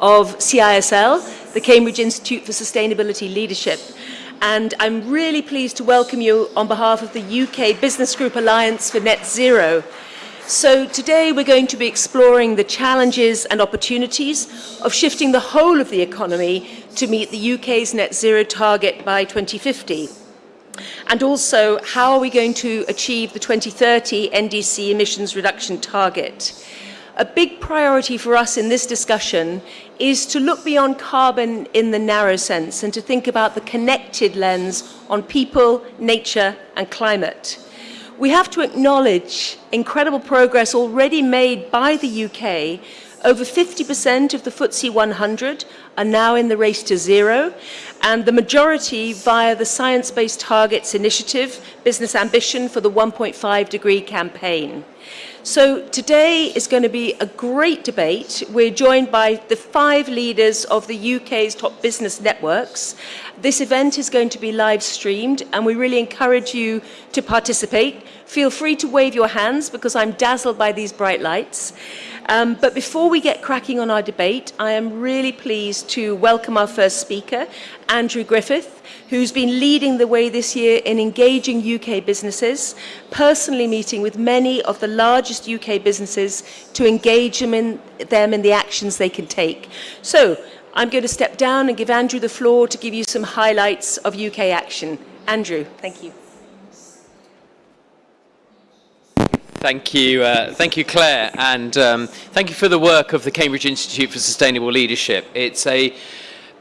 of CISL, the Cambridge Institute for Sustainability Leadership. And I'm really pleased to welcome you on behalf of the UK Business Group Alliance for Net Zero. So today we're going to be exploring the challenges and opportunities of shifting the whole of the economy to meet the UK's net zero target by 2050. And also, how are we going to achieve the 2030 NDC emissions reduction target? A big priority for us in this discussion is to look beyond carbon in the narrow sense and to think about the connected lens on people, nature and climate. We have to acknowledge incredible progress already made by the UK. Over 50% of the FTSE 100 are now in the race to zero, and the majority via the Science Based Targets Initiative Business Ambition for the 1.5 degree campaign. So today is going to be a great debate. We're joined by the five leaders of the UK's top business networks. This event is going to be live streamed and we really encourage you to participate. Feel free to wave your hands because I'm dazzled by these bright lights. Um, but before we get cracking on our debate, I am really pleased to welcome our first speaker, Andrew Griffith, who's been leading the way this year in engaging UK businesses, personally meeting with many of the largest UK businesses to engage them in, them in the actions they can take. So I'm going to step down and give Andrew the floor to give you some highlights of UK action. Andrew, thank you. Thank you, uh, thank you, Claire, and um, thank you for the work of the Cambridge Institute for Sustainable Leadership. It's a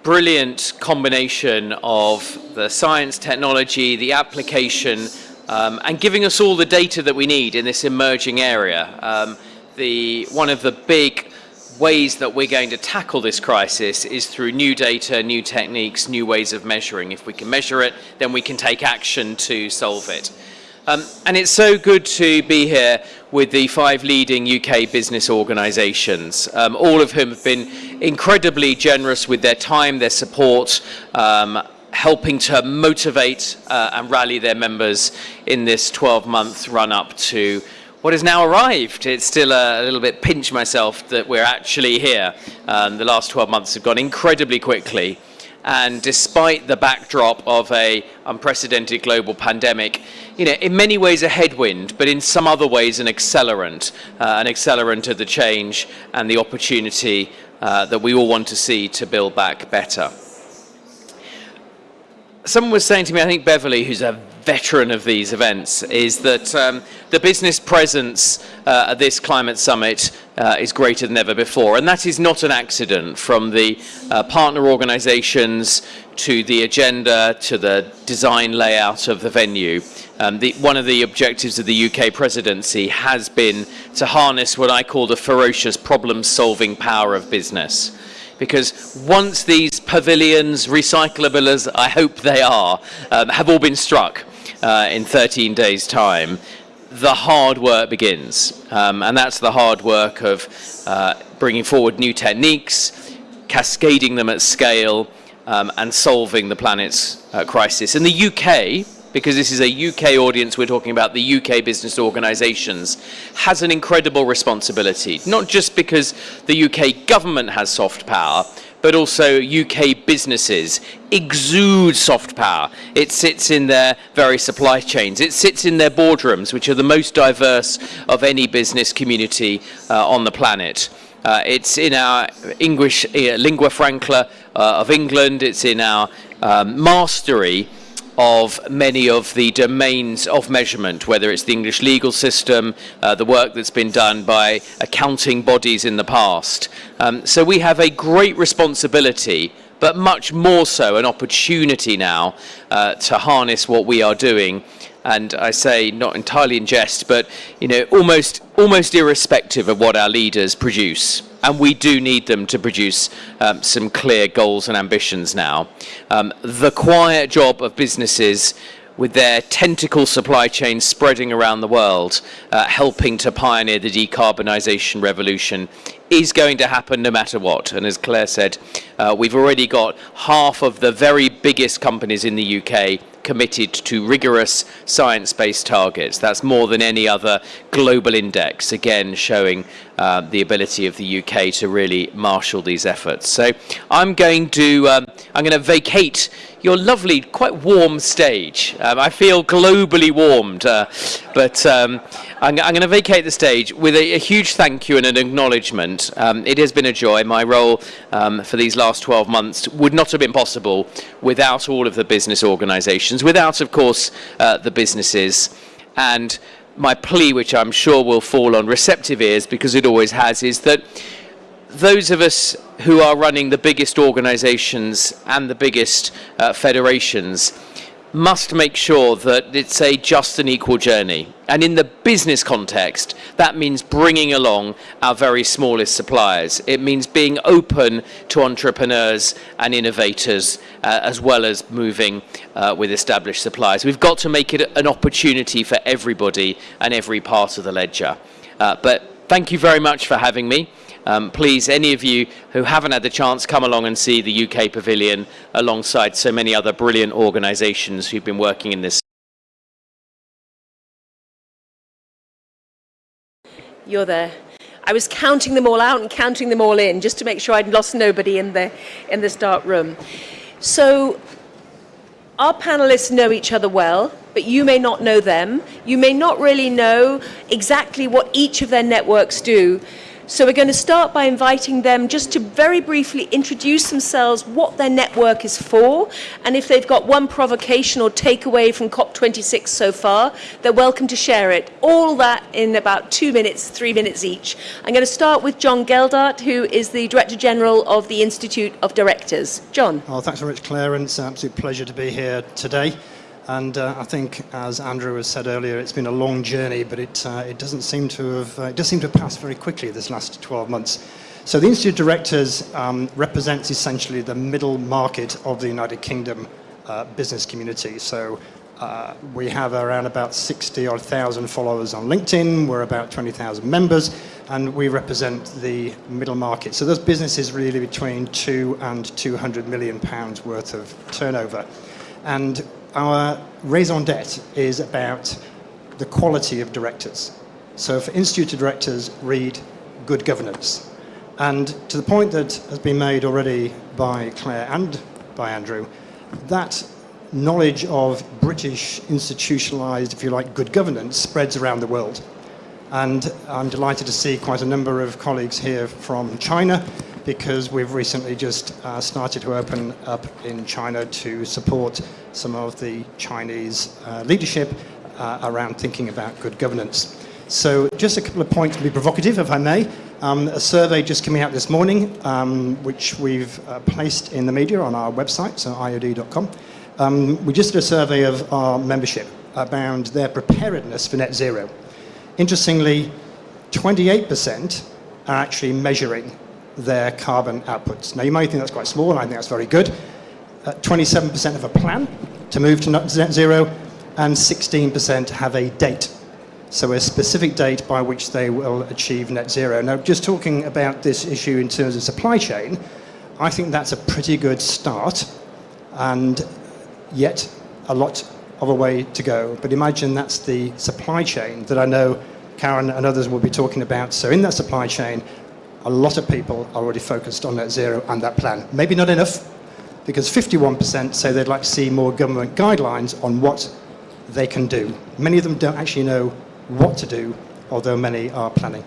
brilliant combination of the science, technology, the application, um, and giving us all the data that we need in this emerging area. Um, the, one of the big ways that we're going to tackle this crisis is through new data, new techniques, new ways of measuring. If we can measure it, then we can take action to solve it. Um, and it's so good to be here with the five leading UK business organisations, um, all of whom have been incredibly generous with their time, their support, um, helping to motivate uh, and rally their members in this 12-month run-up to what has now arrived. It's still a, a, little bit pinch myself that we're actually here. Um, the last 12 months have gone incredibly quickly. And despite the backdrop of a unprecedented global pandemic, you know, in many ways a headwind, but in some other ways an accelerant, uh, an accelerant of the change and the opportunity uh, that we all want to see to build back better. Someone was saying to me, I think Beverly, who's a veteran of these events, is that um, the business presence uh, at this climate summit uh, is greater than ever before. And that is not an accident from the uh, partner organizations to the agenda to the design layout of the venue. Um, the, one of the objectives of the UK presidency has been to harness what I call the ferocious problem-solving power of business. Because once these pavilions, recyclable as I hope they are, um, have all been struck uh, in 13 days' time, the hard work begins. Um, and that's the hard work of uh, bringing forward new techniques, cascading them at scale, um, and solving the planet's uh, crisis. In the UK, because this is a UK audience, we're talking about the UK business organisations, has an incredible responsibility, not just because the UK government has soft power, but also UK businesses exude soft power. It sits in their very supply chains. It sits in their boardrooms, which are the most diverse of any business community uh, on the planet. Uh, it's in our English uh, lingua franca uh, of England. It's in our um, mastery of many of the domains of measurement, whether it's the English legal system, uh, the work that's been done by accounting bodies in the past. Um, so we have a great responsibility but much more so an opportunity now uh, to harness what we are doing and I say not entirely in jest but you know almost almost irrespective of what our leaders produce and we do need them to produce um, some clear goals and ambitions now. Um, the quiet job of businesses with their tentacle supply chains spreading around the world, uh, helping to pioneer the decarbonisation revolution, is going to happen no matter what. And as Claire said, uh, we've already got half of the very biggest companies in the UK committed to rigorous science-based targets. That's more than any other global index, again showing uh, the ability of the UK to really marshal these efforts. So I'm going to um, I'm going to vacate your lovely, quite warm stage. Um, I feel globally warmed, uh, but um, I'm, I'm going to vacate the stage with a, a, huge thank you and an acknowledgement. Um, it has been a joy. My role um, for these last 12 months would not have been possible without all of the business organisations, without, of course, uh, the businesses. And my plea, which I'm sure will fall on receptive ears because it always has, is that those of us who are running the biggest organizations and the biggest uh, federations must make sure that it's a just and equal journey. And in the business context, that means bringing along our very smallest suppliers. It means being open to entrepreneurs and innovators, uh, as well as moving uh, with established suppliers. We've got to make it an opportunity for everybody and every part of the ledger. Uh, but thank you very much for having me. Um, please, any of you who haven't had the chance, come along and see the UK Pavilion alongside so many other brilliant organisations who've been working in this. You're there. I was counting them all out and counting them all in just to make sure I'd lost nobody in the, in this dark room. So our panelists know each other well, but you may not know them. You may not really know exactly what each of their networks do. So we're going to start by inviting them just to very briefly introduce themselves, what their network is for, and if they've got one provocation or takeaway from COP26 so far, they're welcome to share it. All that in about two minutes, three minutes each. I'm going to start with John Geldart, who is the Director General of the Institute of Directors. John. Well, thanks very much, Claire, and it's an absolute pleasure to be here today. And uh, I think, as Andrew has said earlier, it's been a long journey, but it, uh, it doesn't seem to have, uh, it does seem to passed very quickly this last 12 months. So the Institute of Directors um, represents essentially the middle market of the United Kingdom uh, business community. So uh, we have around about 60 or 1,000 followers on LinkedIn, we're about 20,000 members, and we represent the middle market. So those businesses really between two and 200 million pounds worth of turnover. And our raison d'etre is about the quality of directors. So for Institute directors, read good governance. And to the point that has been made already by Claire and by Andrew, that knowledge of British institutionalized, if you like, good governance spreads around the world. And I'm delighted to see quite a number of colleagues here from China because we've recently just uh, started to open up in China to support some of the Chinese uh, leadership uh, around thinking about good governance. So just a couple of points to be provocative, if I may. Um, a survey just coming out this morning, um, which we've uh, placed in the media on our website, so iod.com. Um, we just did a survey of our membership about their preparedness for net zero. Interestingly, 28% are actually measuring their carbon outputs. Now, you might think that's quite small, and I think that's very good. 27% uh, have a plan to move to net zero, and 16% have a date. So a specific date by which they will achieve net zero. Now, just talking about this issue in terms of supply chain, I think that's a pretty good start, and yet a lot of a way to go. But imagine that's the supply chain that I know Karan and others will be talking about. So in that supply chain, a lot of people are already focused on net zero and that plan. Maybe not enough, because 51% say they'd like to see more government guidelines on what they can do. Many of them don't actually know what to do, although many are planning.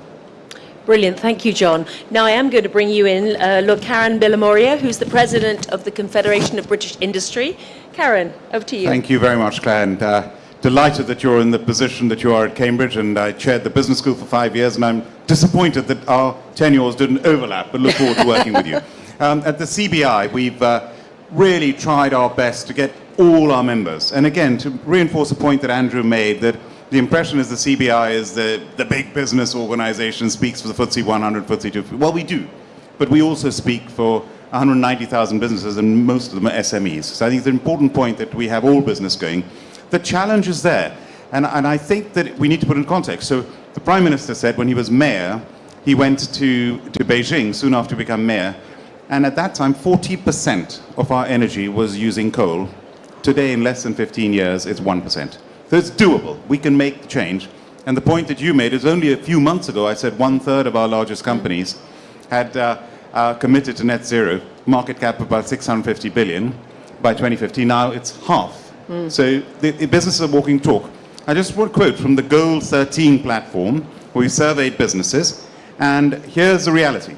Brilliant, thank you, John. Now I am going to bring you in, uh, look, Karan Bilimoria, who's the president of the Confederation of British Industry. Karan, over to you. Thank you very much, Claire. And, uh, delighted that you're in the position that you are at Cambridge, and I chaired the business school for five years, and I'm disappointed that our tenures didn't overlap, but look forward to working with you. Um, at the CBI, we've uh, really tried our best to get all our members, and again, to reinforce a point that Andrew made, that the impression is the CBI is the, the big business organization, speaks for the FTSE 100, FTSE 250. Well, we do, but we also speak for 190,000 businesses, and most of them are SMEs. So I think it's an important point that we have all business going. The challenge is there. And, and I think that we need to put in context. So the Prime Minister said when he was mayor, he went to, to Beijing soon after becoming mayor, and at that time 40% of our energy was using coal. Today, in less than 15 years, it's 1%. So it's doable. We can make the change. And the point that you made is only a few months ago, I said one third of our largest companies had uh, uh, committed to net zero, market cap of about 650 billion by 2050. Now it's half. So the, the businesses are walking talk. I just want to quote from the Goal 13 platform, where we surveyed businesses, and here's the reality.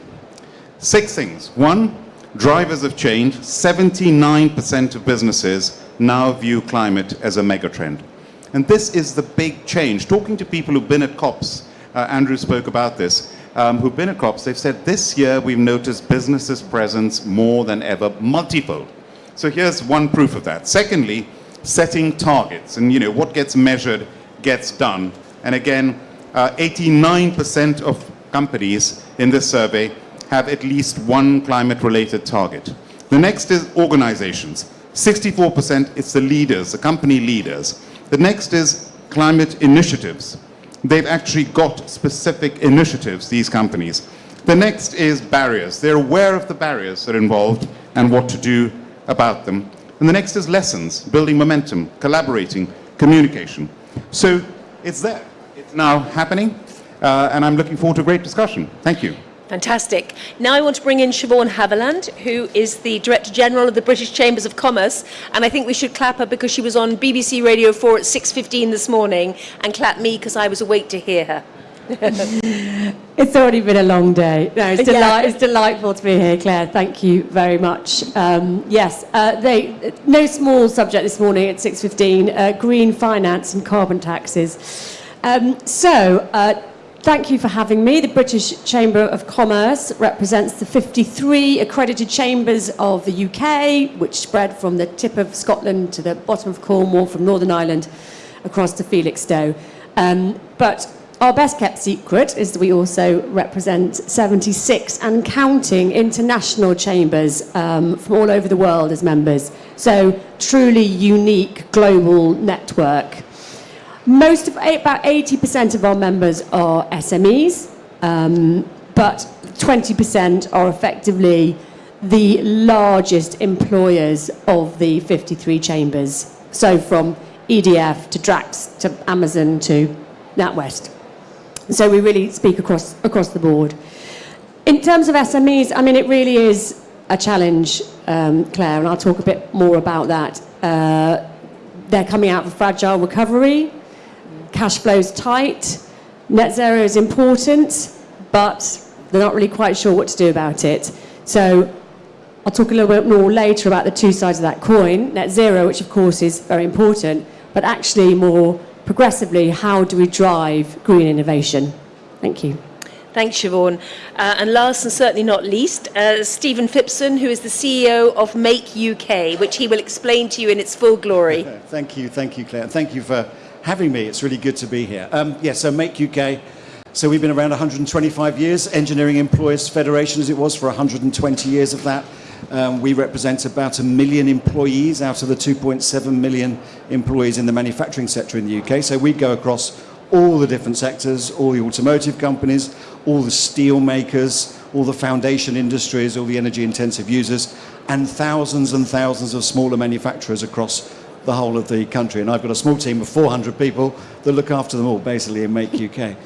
Six things. One, drivers of change. 79% of businesses now view climate as a megatrend. And this is the big change. Talking to people who've been at COPs, uh, Andrew spoke about this, um, who've been at COPs, they've said this year we've noticed businesses' presence more than ever, multifold. So here's one proof of that. Secondly, setting targets. And you know, what gets measured gets done. And again, uh, 89% of companies in this survey have at least one climate-related target. The next is organizations. 64% it's the leaders, the company leaders. The next is climate initiatives. They've actually got specific initiatives, these companies. The next is barriers. They're aware of the barriers that are involved and what to do about them. And the next is lessons, building momentum, collaborating, communication. So it's there. It's now happening, uh, and I'm looking forward to a great discussion. Thank you. Fantastic. Now I want to bring in Shevaun Haviland, who is the Director General of the British Chambers of Commerce, and I think we should clap her because she was on BBC Radio 4 at 6.15 this morning, and clap me because I was awake to hear her. It's already been a long day. No, it's, Yeah. deli- it's delightful to be here, Claire. Thank you very much. Um, yes, uh, they, no small subject this morning at 6.15, uh, green finance and carbon taxes. Um, so, uh, thank you for having me. The British Chamber of Commerce represents the 53 accredited chambers of the UK, which spread from the tip of Scotland to the bottom of Cornwall, from Northern Ireland across to Felixstowe. Um, but our best kept secret is that we also represent 76 and counting international chambers um, from all over the world as members. So, truly unique global network. Most of, about 80% of our members are SMEs, um, but 20% are effectively the largest employers of the 53 chambers. So from EDF to Drax to Amazon to NatWest. So we really speak across, across the board. In terms of SMEs, I mean, it really is a challenge, um, Claire, and I'll talk a bit more about that. Uh, they're coming out of a fragile recovery, cash flow's tight, net zero is important, but they're not really quite sure what to do about it. So I'll talk a little bit more later about the two sides of that coin. Net zero, which of course is very important, but actually more progressively, how do we drive green innovation? Thank you. Thanks, Shevaun. Uh, and last and certainly not least, uh, Stephen Phipson, who is the CEO of Make UK, which he will explain to you in its full glory. Thank you, thank you, Claire. And thank you for having me. It's really good to be here. Um, yeah, so Make UK. So we've been around 125 years. Engineering Employers Federation, as it was, for 120 years of that. Um, we represent about a million employees out of the 2.7 million employees in the manufacturing sector in the UK. So we go across all the different sectors, all the automotive companies, all the steel makers, all the foundation industries, all the energy intensive users, and thousands and thousands of smaller manufacturers across the whole of the country. And I've got a small team of 400 people that look after them all, basically, and make UK.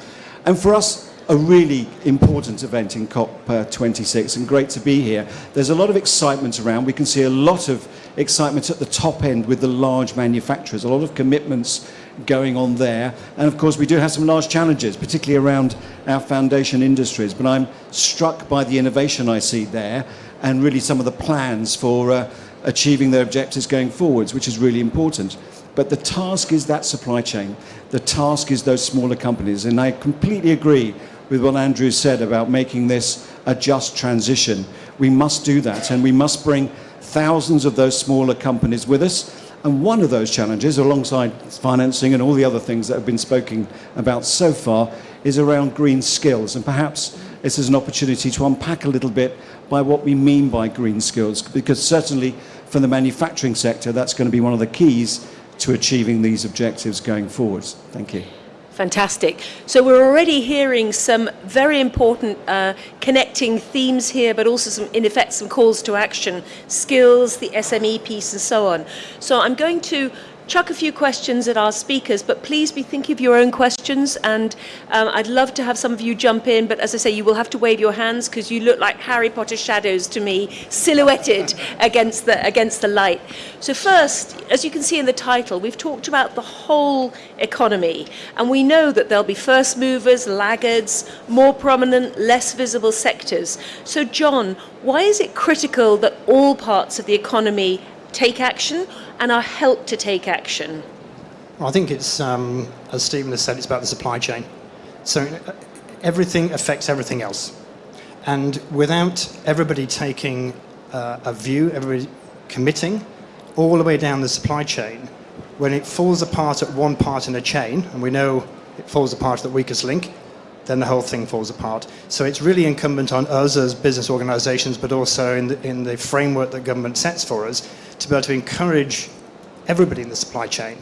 And for us, a really important event in COP26 and great to be here. There's a lot of excitement around. We can see a lot of excitement at the top end with the large manufacturers, a lot of commitments going on there. And of course, we do have some large challenges, particularly around our foundation industries. But I'm struck by the innovation I see there and really some of the plans for uh, achieving their objectives going forwards, which is really important. But the task is that supply chain. The task is those smaller companies. And I completely agree with what Andrew said about making this a just transition. We must do that, and we must bring thousands of those smaller companies with us. And one of those challenges, alongside financing and all the other things that have been spoken about so far, is around green skills. And perhaps this is an opportunity to unpack a little bit by what we mean by green skills, because certainly for the manufacturing sector, that's going to be one of the keys to achieving these objectives going forwards. Thank you. Fantastic. So we're already hearing some very important uh, connecting themes here, but also some, in effect, some calls to action, skills, the SME piece, and so on. So I'm going to chuck a few questions at our speakers, but please be thinking of your own questions. And um, I'd love to have some of you jump in, but as I say, you will have to wave your hands because you look like Harry Potter shadows to me, silhouetted against the against the light. So first, as you can see in the title, we've talked about the whole economy, and we know that there'll be first movers, laggards, more prominent, less visible sectors. So John, why is it critical that all parts of the economy take action and are helped to take action? Well, I think it's, um, as Stephen has said, it's about the supply chain. So uh, everything affects everything else. And without everybody taking uh, a view, everybody committing all the way down the supply chain, when it falls apart at one part in a chain, and we know it falls apart at the weakest link, then the whole thing falls apart. So it's really incumbent on us as business organizations, but also in the, in the framework that government sets for us, to be able to encourage everybody in the supply chain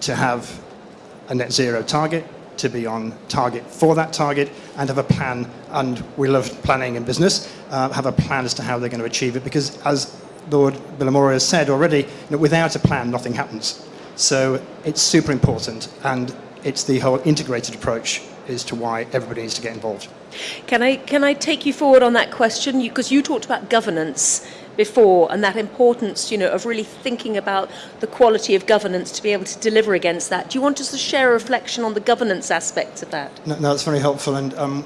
to have a net zero target, to be on target for that target, and have a plan. And we love planning in business, uh, have a plan as to how they're going to achieve it, because as Lord Bilimoria has said already, you know, without a plan, nothing happens. So it's super important, and it's the whole integrated approach as to why everybody needs to get involved. Can I, can I take you forward on that question? Because you, you talked about governance before and that importance, you know, of really thinking about the quality of governance to be able to deliver against that. Do you want us to share a reflection on the governance aspects of that? No, no that's very helpful. And um,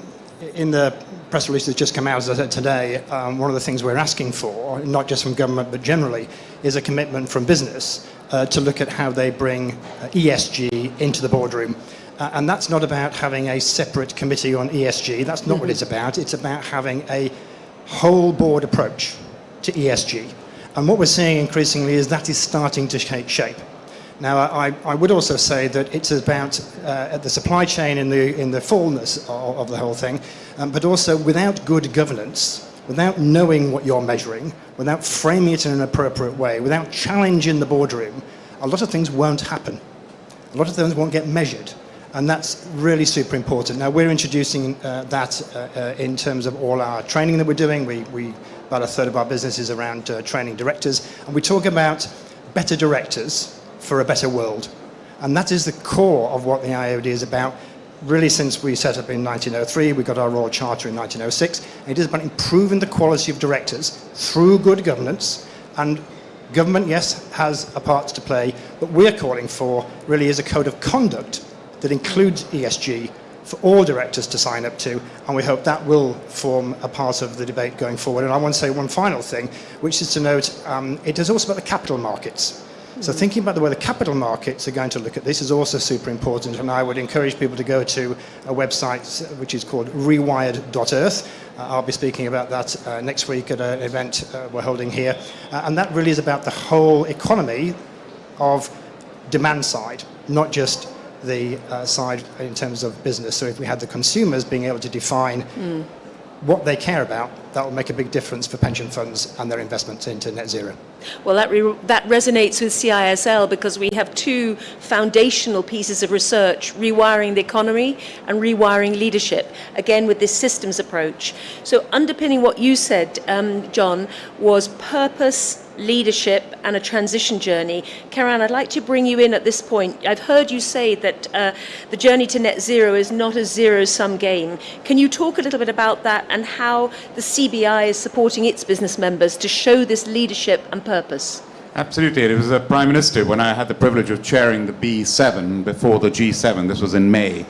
in the press release that's just come out, as I said today, um, one of the things we're asking for, not just from government but generally, is a commitment from business uh, to look at how they bring uh, ESG into the boardroom. Uh, and that's not about having a separate committee on ESG. That's not mm -hmm. what it's about. It's about having a whole board approach to ESG. And what we're seeing increasingly is that is starting to take shape. Now, I, I would also say that it's about uh, the supply chain in the, in the fullness of, of the whole thing, um, but also without good governance, without knowing what you're measuring, without framing it in an appropriate way, without challenge in the boardroom, a lot of things won't happen. A lot of things won't get measured. And that's really super important. Now, we're introducing uh, that uh, uh, in terms of all our training that we're doing. We, we about a third of our business is around uh, training directors. And we talk about better directors for a better world. And that is the core of what the IOD is about. Really, since we set up in 1903, we got our Royal Charter in 1906. It is about improving the quality of directors through good governance. And government, yes, has a part to play, but we're calling for really is a code of conduct that includes ESG for all directors to sign up to, and we hope that will form a part of the debate going forward. And I want to say one final thing, which is to note um, it is also about the capital markets. So thinking about the way the capital markets are going to look at this is also super important, and I would encourage people to go to a website which is called rewired.earth. Uh, I'll be speaking about that uh, next week at an event uh, we're holding here. Uh, and that really is about the whole economy of demand side, not just the uh, side in terms of business. So if we had the consumers being able to define mm. what they care about, that will make a big difference for pension funds and their investments into net zero. Well, that, that resonates with CISL because we have two foundational pieces of research, rewiring the economy and rewiring leadership, again with this systems approach. So underpinning what you said, um, John, was purpose, leadership and a transition journey. Karan, I'd like to bring you in at this point. I've heard you say that uh, the journey to net zero is not a zero-sum game. Can you talk a little bit about that and how the CBI is supporting its business members to show this leadership and purpose? Absolutely. It was the Prime Minister when I had the privilege of chairing the B7 before the G7. This was in May.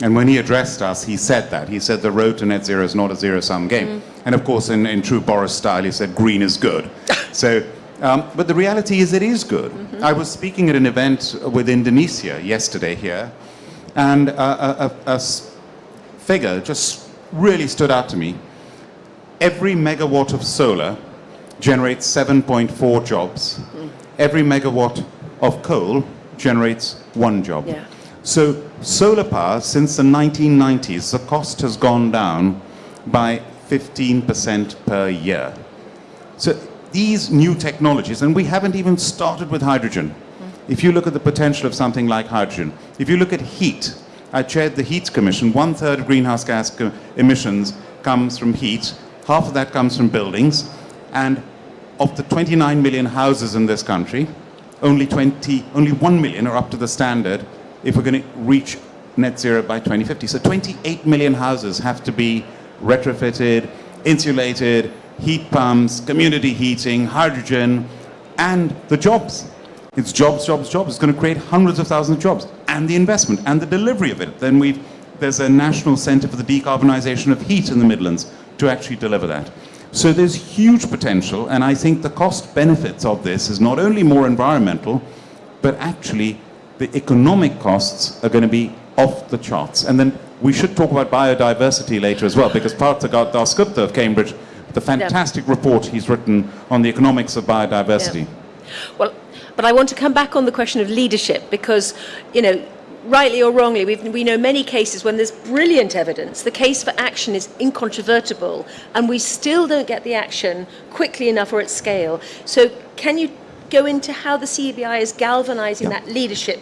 And when he addressed us, he said that. He said the road to net zero is not a zero-sum game. Mm. And of course, in, in true Boris style, he said green is good. so, um, but the reality is it is good. Mm -hmm. I was speaking at an event with Indonesia yesterday here, and a, a, a figure just really stood out to me. Every megawatt of solar generates 7.4 jobs. Mm. Every megawatt of coal generates one job. Yeah. So solar power, since the 1990s, the cost has gone down by 15% per year. So these new technologies, and we haven't even started with hydrogen. If you look at the potential of something like hydrogen, if you look at heat, I chaired the Heat Commission. One third of greenhouse gas emissions comes from heat, half of that comes from buildings, and of the 29 million houses in this country, only 20, only 1 million are up to the standard if we're going to reach net zero by 2050. So 28 million houses have to be retrofitted, insulated, heat pumps, community heating, hydrogen, and the jobs. It's jobs, jobs, jobs. It's going to create hundreds of thousands of jobs, and the investment and the delivery of it. Then we've there's a national centre for the decarbonisation of heat in the Midlands to actually deliver that. So there's huge potential, and I think the cost benefits of this is not only more environmental, but actually the economic costs are going to be off the charts. And then we should talk about biodiversity later as well, because Partha Dasgupta of Cambridge, the fantastic report he's written on the economics of biodiversity. Well, but I want to come back on the question of leadership because, you know, rightly or wrongly, we've, we know many cases when there's brilliant evidence, the case for action is incontrovertible, and we still don't get the action quickly enough or at scale. So, can you go into how the CBI is galvanizing that leadership?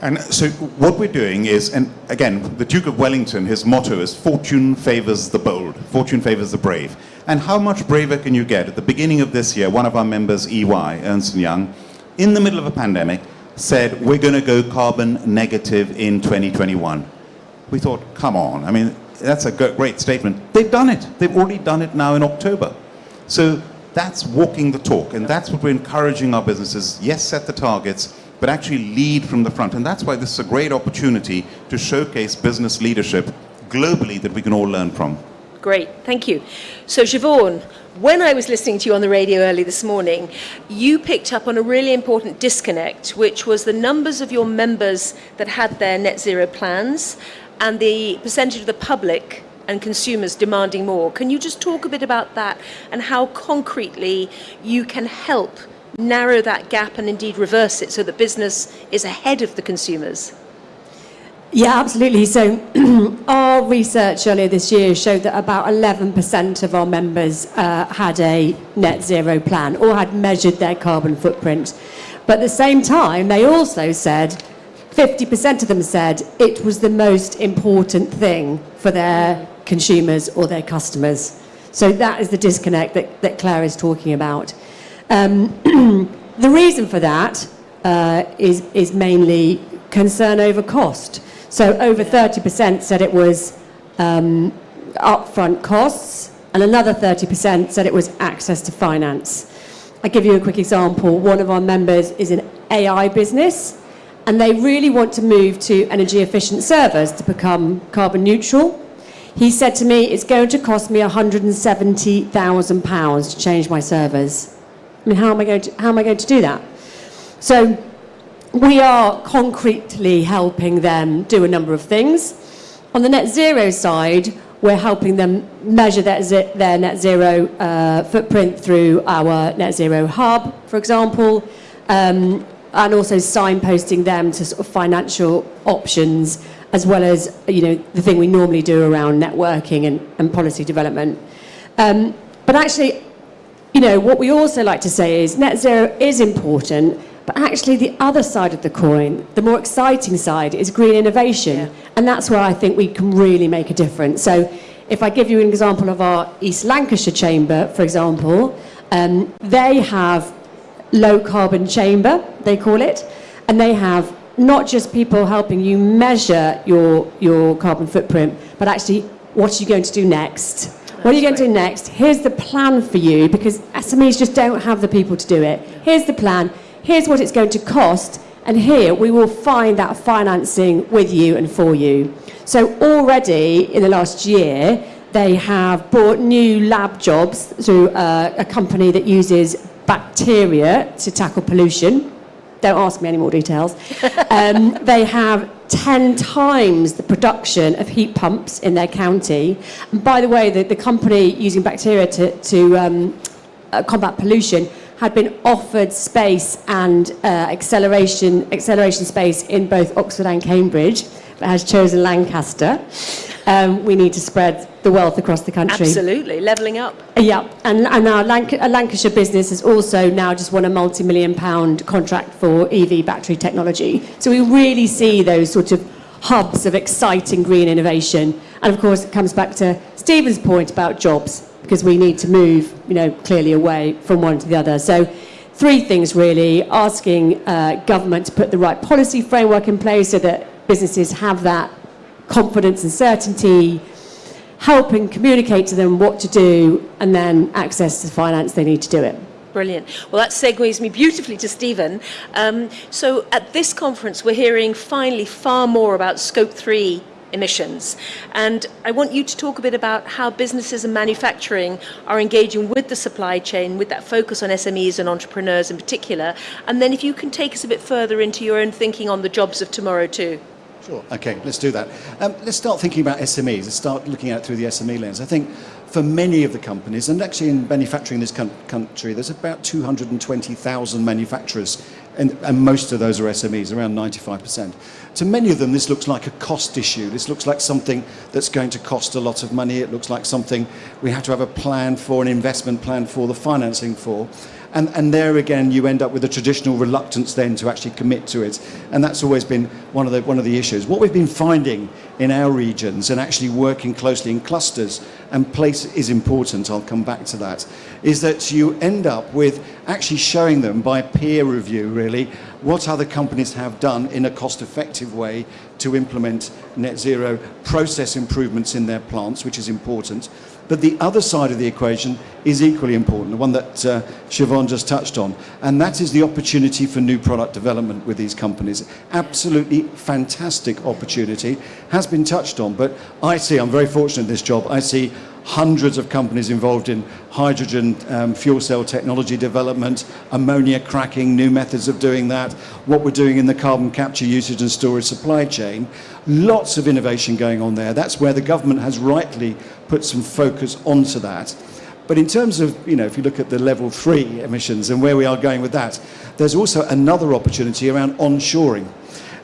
And so what we're doing is, and again, the Duke of Wellington, his motto is fortune favors the bold, fortune favors the brave. And how much braver can you get? At the beginning of this year, one of our members, EY, Ernst Young, in the middle of a pandemic, said, we're going to go carbon negative in 2021. We thought, come on. I mean, that's a great statement. They've done it. They've already done it now in October. So that's walking the talk. And that's what we're encouraging our businesses. Yes, set the targets, but actually lead from the front. And that's why this is a great opportunity to showcase business leadership globally that we can all learn from. Great, thank you. So, Shevaun, when I was listening to you on the radio early this morning, you picked up on a really important disconnect, which was the numbers of your members that had their net zero plans and the percentage of the public and consumers demanding more. Can you just talk a bit about that and how concretely you can help narrow that gap and indeed reverse it so that business is ahead of the consumers? Yeah, absolutely. So our research earlier this year showed that about 11% of our members uh, had a net zero plan or had measured their carbon footprint. But at the same time, they also said 50% of them said it was the most important thing for their consumers or their customers. So that is the disconnect that, that Claire is talking about. Um, the reason for that uh, is, is mainly concern over cost. So over 30% said it was um, upfront costs, and another 30% said it was access to finance. I'll give you a quick example. One of our members is an AI business, and they really want to move to energy efficient servers to become carbon neutral. He said to me, it's going to cost me £170,000 to change my servers. I mean, how am I going to, how am I going to do that? So we are concretely helping them do a number of things. On the net zero side, we're helping them measure their, their net zero uh, footprint through our net zero hub, for example, um, and also signposting them to sort of financial options, as well as you know the thing we normally do around networking and, and policy development. Um, but actually, you know, what we also like to say is net zero is important, but actually, the other side of the coin, the more exciting side, is green innovation. Yeah. And that's where I think we can really make a difference. So, if I give you an example of our East Lancashire Chamber, for example, um, they have low carbon chamber, they call it, and they have not just people helping you measure your, your carbon footprint, but actually, what are you going to do next? What are you going to do next? Here's the plan for you, because SMEs just don't have the people to do it. Here's the plan here's what it's going to cost, and here we will find that financing with you and for you. So already in the last year, they have brought new lab jobs through uh, a company that uses bacteria to tackle pollution. Don't ask me any more details. Um, they have 10 times the production of heat pumps in their county. And by the way, the, the company using bacteria to, to um, uh, combat pollution had been offered space and uh, acceleration, acceleration space in both Oxford and Cambridge, but has chosen Lancaster. Um, we need to spread the wealth across the country. Absolutely, levelling up. Yeah, and, and our Lanc Lancashire business has also now just won a multi-million pound contract for EV battery technology. So we really see those sort of hubs of exciting green innovation. And of course, it comes back to Stephen's point about jobs, because we need to move, you know, clearly away from one to the other. So three things really, asking uh, government to put the right policy framework in place so that businesses have that confidence and certainty, helping communicate to them what to do, and then access to finance they need to do it. Brilliant. Well, that segues me beautifully to Stephen. Um, so at this conference, we're hearing finally far more about Scope 3 emissions. And I want you to talk a bit about how businesses and manufacturing are engaging with the supply chain, with that focus on SMEs and entrepreneurs in particular. And then if you can take us a bit further into your own thinking on the jobs of tomorrow too. Sure. Okay, let's do that. Um, let's start thinking about SMEs. Let's start looking at it through the SME lens. I think for many of the companies, and actually in manufacturing in this country, there's about 220,000 manufacturers, and, and most of those are SMEs, around 95%. To many of them, this looks like a cost issue. This looks like something that's going to cost a lot of money. It looks like something we have to have a plan for, an investment plan for, the financing for. And, and there again, you end up with a traditional reluctance then to actually commit to it. And that's always been one of the, one of the issues. What we've been finding in our regions and actually working closely in clusters, and place is important, I'll come back to that, is that you end up with actually showing them by peer review, really, what other companies have done in a cost-effective way to implement net zero process improvements in their plants, which is important. But the other side of the equation is equally important, the one that uh, Shevaun just touched on, and that is the opportunity for new product development with these companies. Absolutely fantastic opportunity, has been touched on, but I see, I'm very fortunate in this job, I see hundreds of companies involved in hydrogen um, fuel cell technology development, ammonia cracking, new methods of doing that, what we're doing in the carbon capture usage and storage supply chain. Lots of innovation going on there. That's where the government has rightly put some focus onto that. But in terms of, you know, if you look at the level three emissions and where we are going with that, there's also another opportunity around onshoring.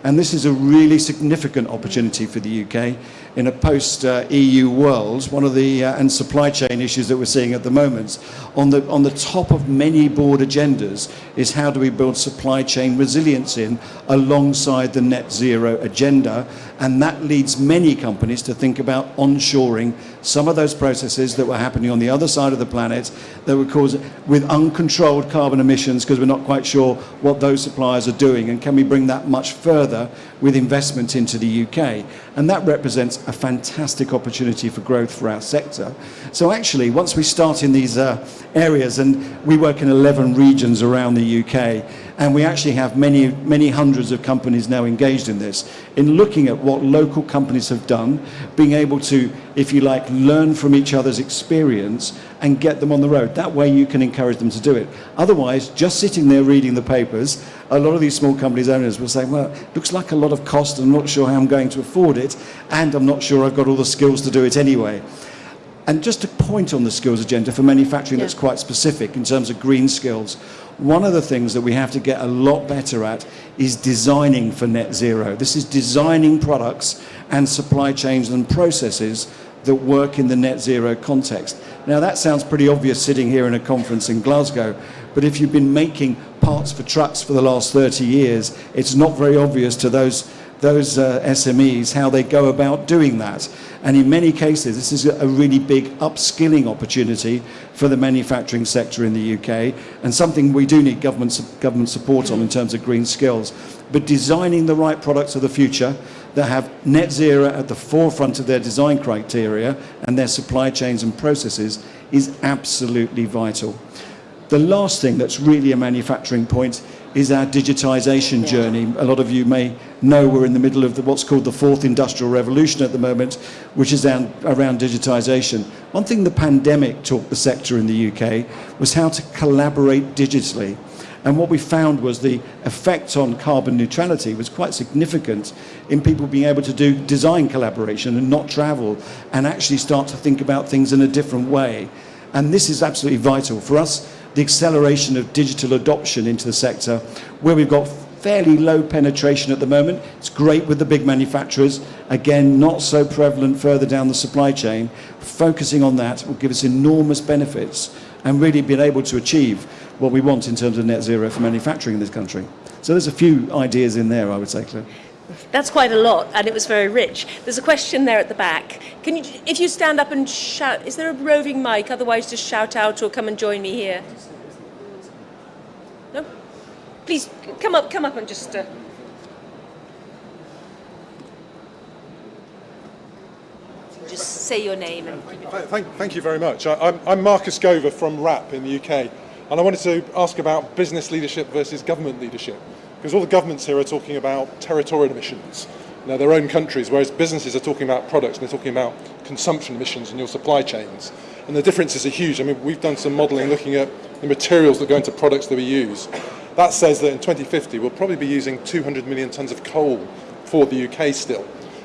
And this is a really significant opportunity for the UK in a post-EU world. One of the, uh, and supply chain issues that we're seeing at the moment, on the, on the top of many board agendas is how do we build supply chain resilience in alongside the net zero agenda. And that leads many companies to think about onshoring some of those processes that were happening on the other side of the planet that would cause with uncontrolled carbon emissions because we're not quite sure what those suppliers are doing and can we bring that much further with investment into the UK and that represents a fantastic opportunity for growth for our sector. So actually once we start in these uh, areas and we work in 11 regions around the UK and we actually have many, many hundreds of companies now engaged in this, in looking at what local companies have done, being able to, if you like, learn from each other's experience and get them on the road. That way you can encourage them to do it. Otherwise, just sitting there reading the papers, a lot of these small companies owners will say, well, looks like a lot of cost, I'm not sure how I'm going to afford it, and I'm not sure I've got all the skills to do it anyway. And just a point on the skills agenda for manufacturing yeah. that's quite specific in terms of green skills. One of the things that we have to get a lot better at is designing for net zero. This is designing products and supply chains and processes that work in the net zero context. Now that sounds pretty obvious sitting here in a conference in Glasgow, but if you've been making parts for trucks for the last 30 years, it's not very obvious to those those uh, SMEs, how they go about doing that. And in many cases, this is a really big upskilling opportunity for the manufacturing sector in the UK, and something we do need government, government support on in terms of green skills. But designing the right products of the future that have net zero at the forefront of their design criteria and their supply chains and processes is absolutely vital. The last thing that's really a manufacturing point is our digitization yeah. journey. A lot of you may know we're in the middle of the, what's called the fourth industrial revolution at the moment, which is around, around digitization. One thing the pandemic taught the sector in the UK was how to collaborate digitally. And what we found was the effect on carbon neutrality was quite significant in people being able to do design collaboration and not travel and actually start to think about things in a different way. And this is absolutely vital for us the acceleration of digital adoption into the sector, where we've got fairly low penetration at the moment. It's great with the big manufacturers. Again, not so prevalent further down the supply chain. Focusing on that will give us enormous benefits and really being able to achieve what we want in terms of net zero for manufacturing in this country. So there's a few ideas in there, I would say, Claire. That's quite a lot, and it was very rich. There's a question there at the back. Can you, if you stand up and shout, is there a roving mic? Otherwise, just shout out or come and join me here. No? Please come up, come up and just. Uh... Just say your name and. Thank, thank you very much. I, I'm, I'm Marcus Gover from WRAP in the UK, and I wanted to ask about business leadership versus government leadership, because all the governments here are talking about territorial emissions, know, their own countries, whereas businesses are talking about products and they're talking about consumption emissions in your supply chains. And the differences are huge. I mean, we've done some modelling looking at the materials that go into products that we use. That says that in 2050 we'll probably be using 200 million tonnes of coal for the UK still.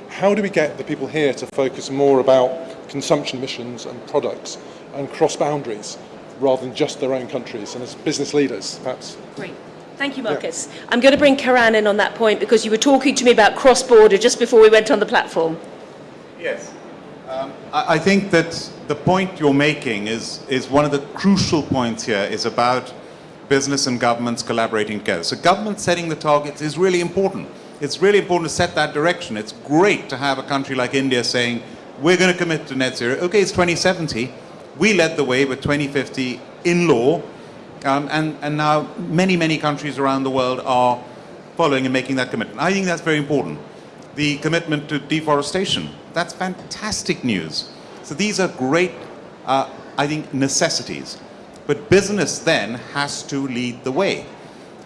How do we get the people here to focus more about consumption emissions and products and cross boundaries rather than just their own countries and as business leaders, perhaps? Great. Thank you, Marcus. Yeah. I'm going to bring Karan in on that point because you were talking to me about cross-border just before we went on the platform. Yes. Um, I, I think that the point you're making is, is one of the crucial points here is about business and governments collaborating together. So government setting the targets is really important. It's really important to set that direction. It's great to have a country like India saying, we're going to commit to net zero. Okay, it's 2070. We led the way with 2050 in law. Um, and, and now many, many countries around the world are following and making that commitment. I think that's very important. The commitment to deforestation, that's fantastic news. So these are great, uh, I think, necessities. But business then has to lead the way.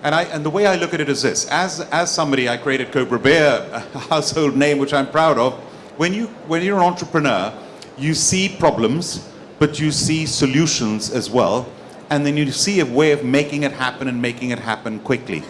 And, I, and the way I look at it is this. As, as somebody, I created Cobra Beer, a household name which I'm proud of. When, you, when you're an entrepreneur, you see problems, but you see solutions as well. And then you see a way of making it happen and making it happen quickly.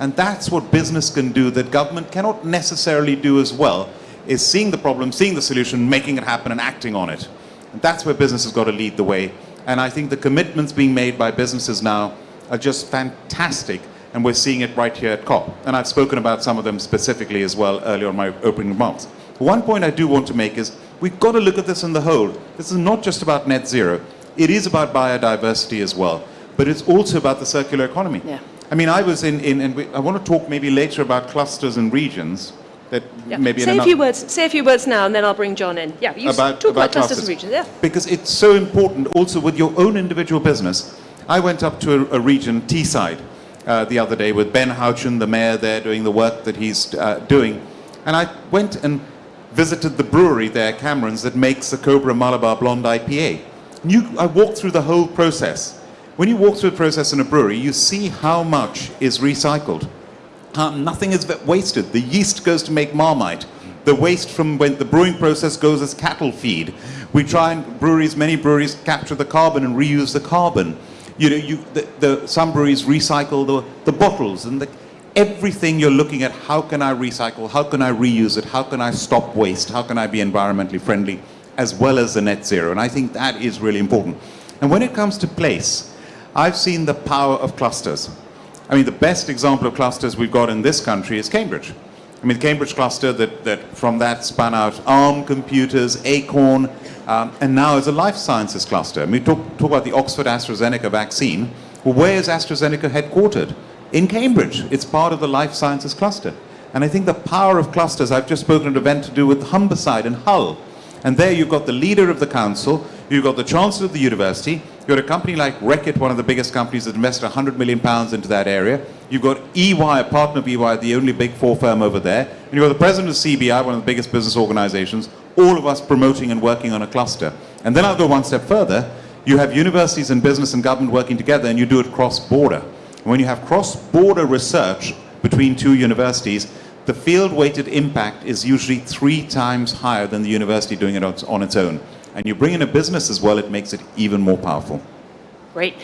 And that's what business can do that government cannot necessarily do as well, is seeing the problem, seeing the solution, making it happen and acting on it. And that's where business has got to lead the way. And I think the commitments being made by businesses now are just fantastic. And we're seeing it right here at COP. And I've spoken about some of them specifically as well earlier in my opening remarks. One point I do want to make is we've got to look at this in the whole. This is not just about net zero. It is about biodiversity as well. But it's also about the circular economy. Yeah. I mean, I was in, in and we, I want to talk maybe later about clusters and regions that yeah. maybe say a few words. Say a few words now, and then I'll bring John in. Yeah, you about, talk about, about clusters and regions. Yeah, because it's so important. Also, with your own individual business, I went up to a, a region, Teesside, uh, the other day with Ben Houchen, the mayor there, doing the work that he's uh, doing, and I went and visited the brewery there, Cameron's, that makes the Cobra Malabar Blonde IPA. You, I walked through the whole process. When you walk through the process in a brewery, you see how much is recycled. Nothing is wasted. The yeast goes to make Marmite. The waste from when the brewing process goes as cattle feed. We try and breweries, many breweries capture the carbon and reuse the carbon. You know, you, the, the, some breweries recycle the, the bottles and the, everything you're looking at, how can I recycle, how can I reuse it, how can I stop waste, how can I be environmentally friendly, as well as the net zero. And I think that is really important. And when it comes to place, I've seen the power of clusters. I mean, the best example of clusters we've got in this country is Cambridge. I mean, the Cambridge cluster, that, that from that spun out ARM computers, Acorn, um, and now is a life sciences cluster. I mean, talk, talk about the Oxford AstraZeneca vaccine. Well, where is AstraZeneca headquartered? In Cambridge. It's part of the life sciences cluster. And I think the power of clusters, I've just spoken at an event to do with Humberside and Hull. And there you've got the leader of the council, you've got the chancellor of the university, You've got a company like Reckitt, one of the biggest companies that invested 100 million pounds into that area. You've got EY, a partner of EY, the only big four firm over there. And you've got the president of CBI, one of the biggest business organizations, all of us promoting and working on a cluster. And then I'll go one step further. You have universities and business and government working together and you do it cross-border. When you have cross-border research between two universities, the field-weighted impact is usually three times higher than the university doing it on its own and you bring in a business as well, it makes it even more powerful. Great.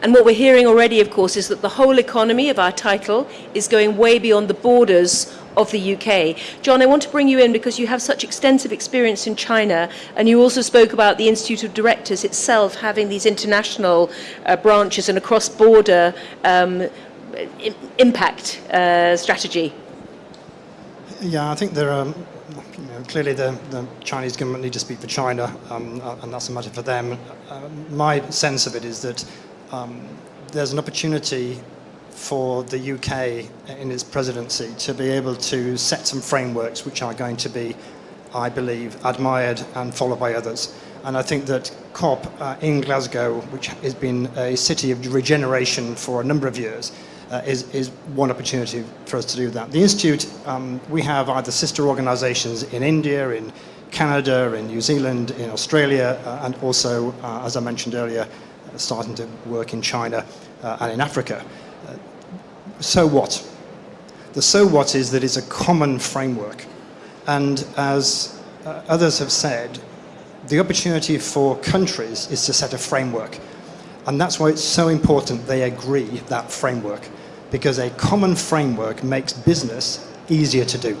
And what we're hearing already, of course, is that the whole economy of our title is going way beyond the borders of the UK. John, I want to bring you in because you have such extensive experience in China, and you also spoke about the Institute of Directors itself having these international uh, branches and a cross-border um, impact uh, strategy. Yeah, I think there are you know, clearly the, the, Chinese government need to speak for China, um, and that's a matter for them. Uh, my sense of it is that um, there's an opportunity for the UK in its presidency to be able to set some frameworks which are going to be, I believe, admired and followed by others. And I think that COP uh, in Glasgow, which has been a city of regeneration for a number of years, uh, is, is one opportunity for us to do that. The Institute, um, we have either sister organisations in India, in Canada, in New Zealand, in Australia, uh, and also, uh, as I mentioned earlier, starting to work in China uh, and in Africa. Uh, so what? The so what is that it's a common framework. And as uh, others have said, the opportunity for countries is to set a framework. And that's why it's so important they agree that framework, because a common framework makes business easier to do.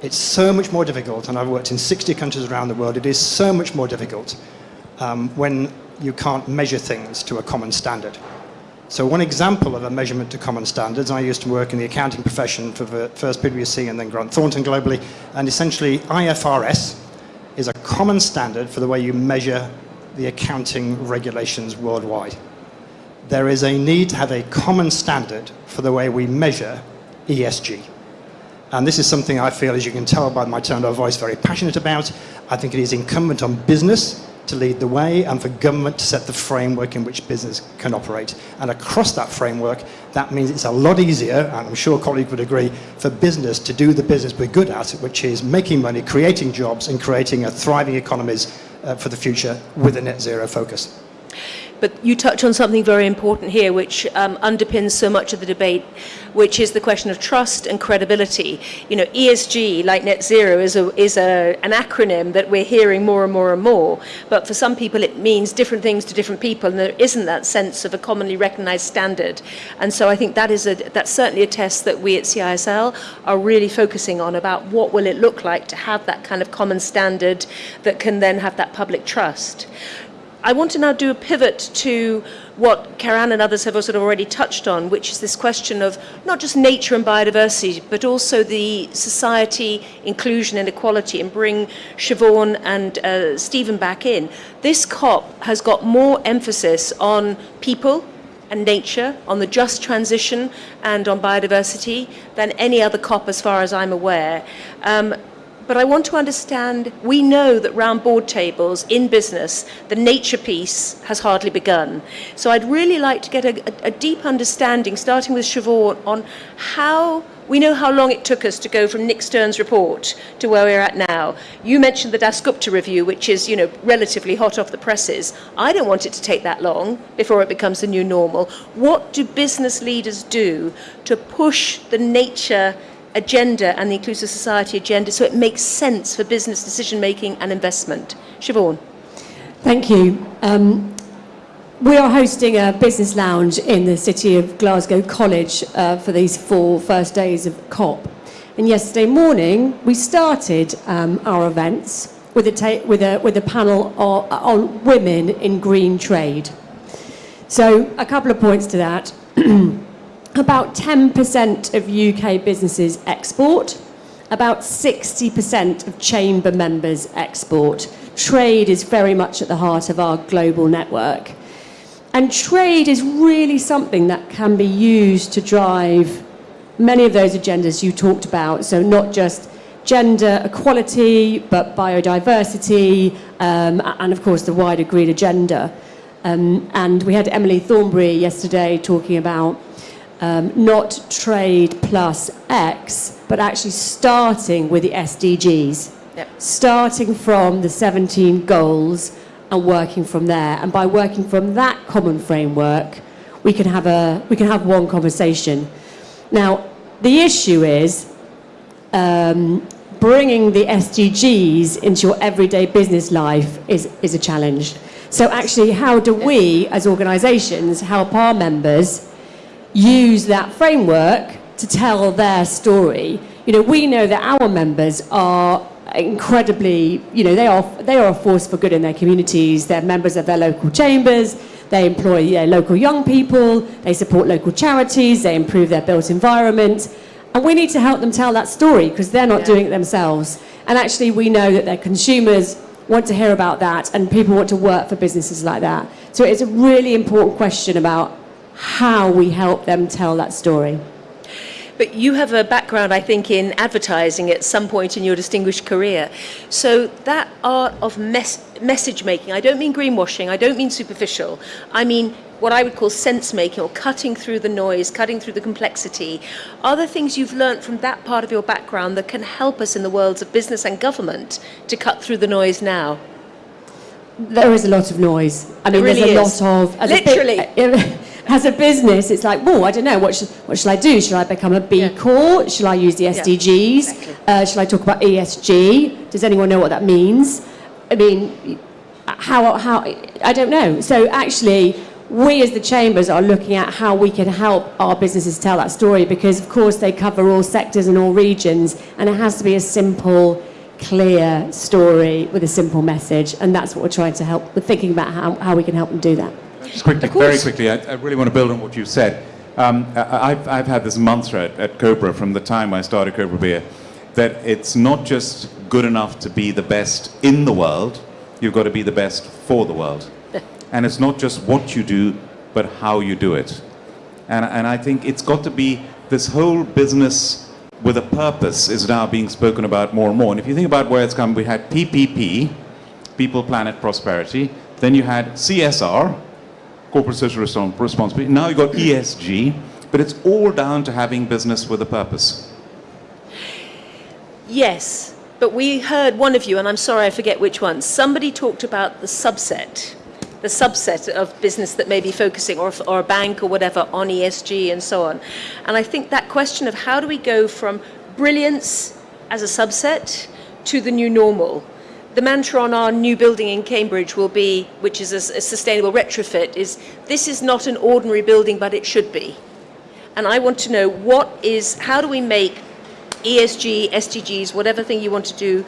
It's so much more difficult, and I've worked in 60 countries around the world, it is so much more difficult um, when you can't measure things to a common standard. So one example of a measurement to common standards, I used to work in the accounting profession for first PwC and then Grant Thornton globally, and essentially IFRS is a common standard for the way you measure the accounting regulations worldwide. There is a need to have a common standard for the way we measure ESG. And this is something I feel, as you can tell by my tone of voice, very passionate about. I think it is incumbent on business to lead the way and for government to set the framework in which business can operate. And across that framework, that means it's a lot easier, and I'm sure colleagues would agree, for business to do the business we're good at, which is making money, creating jobs, and creating a thriving economies uh, for the future with a net zero focus. But you touch on something very important here, which um, underpins so much of the debate, which is the question of trust and credibility. You know, ESG, like net zero, is, a, is a, an acronym that we're hearing more and more and more. But for some people, it means different things to different people, and there isn't that sense of a commonly recognized standard. And so I think that is a, that's certainly a test that we at CISL are really focusing on about what will it look like to have that kind of common standard that can then have that public trust. I want to now do a pivot to what Karan and others have of already touched on, which is this question of not just nature and biodiversity, but also the society, inclusion and equality, and bring Shevaun and uh, Stephen back in. This COP has got more emphasis on people and nature, on the just transition and on biodiversity than any other COP as far as I'm aware. Um, but I want to understand, we know that round board tables in business, the nature piece has hardly begun. So I'd really like to get a, a, a deep understanding, starting with Shevaun, on how we know how long it took us to go from Nick Stern's report to where we're at now. You mentioned the Dasgupta review, which is, you know, relatively hot off the presses. I don't want it to take that long before it becomes the new normal. What do business leaders do to push the nature agenda and the inclusive society agenda so it makes sense for business decision making and investment. Shevaun. Thank you. Um, we are hosting a business lounge in the city of Glasgow College uh, for these four first days of COP. And yesterday morning, we started um, our events with a, with a, with a panel on, on women in green trade. So, a couple of points to that. About 10% of UK businesses export. About 60% of chamber members export. Trade is very much at the heart of our global network. And trade is really something that can be used to drive many of those agendas you talked about. So not just gender equality, but biodiversity, um, and of course the wider green agenda. Um, and we had Emily Thornberry yesterday talking about um, not trade plus X, but actually starting with the SDGs. Yep. Starting from the 17 goals and working from there. And by working from that common framework, we can have, a, we can have one conversation. Now, the issue is um, bringing the SDGs into your everyday business life is, is a challenge. So actually, how do we, as organisations, help our members use that framework to tell their story. You know, we know that our members are incredibly, you know, they are, they are a force for good in their communities. They're members of their local chambers. They employ their local young people. They support local charities. They improve their built environment. And we need to help them tell that story because they're not yeah. doing it themselves. And actually, we know that their consumers want to hear about that and people want to work for businesses like that. So it's a really important question about how we help them tell that story. But you have a background, I think, in advertising at some point in your distinguished career. So that art of mes- message making, I don't mean greenwashing, I don't mean superficial, I mean what I would call sense making or cutting through the noise, cutting through the complexity. Are there things you've learnt from that part of your background that can help us in the worlds of business and government to cut through the noise now? There is a lot of noise. I mean, really there's is. a lot of Literally. A bit, uh, as a business, it's like, whoa, I don't know. What should, what should I do? Should I become a B Yeah. Corp? Should I use the SDGs? exactly. uh, should I talk about ESG? Does anyone know what that means? I mean, how how I don't know. So actually, we as the chambers are looking at how we can help our businesses tell that story because, of course, they cover all sectors and all regions, and it has to be a simple clear story with a simple message, and that's what we're trying to help. We're thinking about how, how we can help them do that. Just quickly, very quickly, I, I really want to build on what you said. Um, I, I've, I've had this mantra at, at Cobra from the time I started Cobra Beer that it's not just good enough to be the best in the world, you've got to be the best for the world. and it's not just what you do, but how you do it. And, and I think it's got to be this whole business with a purpose is now being spoken about more and more. And if you think about where it's come, we had PPP, People, Planet, Prosperity. Then you had CSR, Corporate Social Responsibility. Now you've got ESG, but it's all down to having business with a purpose. Yes, but we heard one of you, and I'm sorry I forget which one, somebody talked about the subset, the subset of business that may be focusing, or, or a bank or whatever, on ESG and so on. And I think that question of how do we go from brilliance as a subset to the new normal. The mantra on our new building in Cambridge will be, which is a, a sustainable retrofit, is this is not an ordinary building, but it should be. And I want to know what is, how do we make ESG, SDGs, whatever thing you want to do,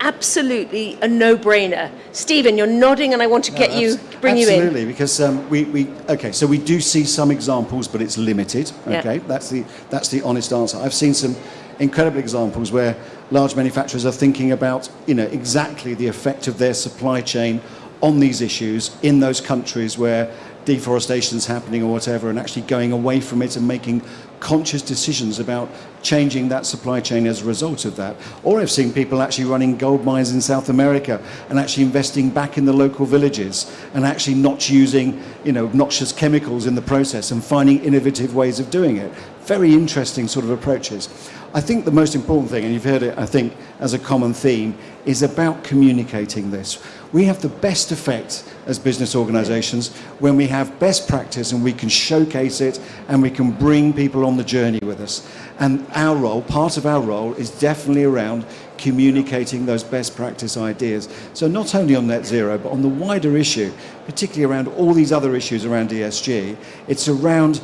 absolutely a no-brainer. Stephen, you're nodding and I want to get you, bring you in. Absolutely, because um, we, we okay, so we do see some examples, but it's limited. Yeah. Okay, that's the that's the honest answer. I've seen some incredible examples where large manufacturers are thinking about you know exactly the effect of their supply chain on these issues in those countries where deforestation is happening or whatever, and actually going away from it and making conscious decisions about changing that supply chain as a result of that. Or I've seen people actually running gold mines in South America and actually investing back in the local villages and actually not using, you know, noxious chemicals in the process and finding innovative ways of doing it. Very interesting sort of approaches. I think the most important thing, and you've heard it, I think, as a common theme, is about communicating this. We have the best effect as business organizations when we have best practice and we can showcase it and we can bring people on the journey with us. And our role, part of our role, is definitely around communicating those best practice ideas. So not only on net zero, but on the wider issue, particularly around all these other issues around ESG, it's around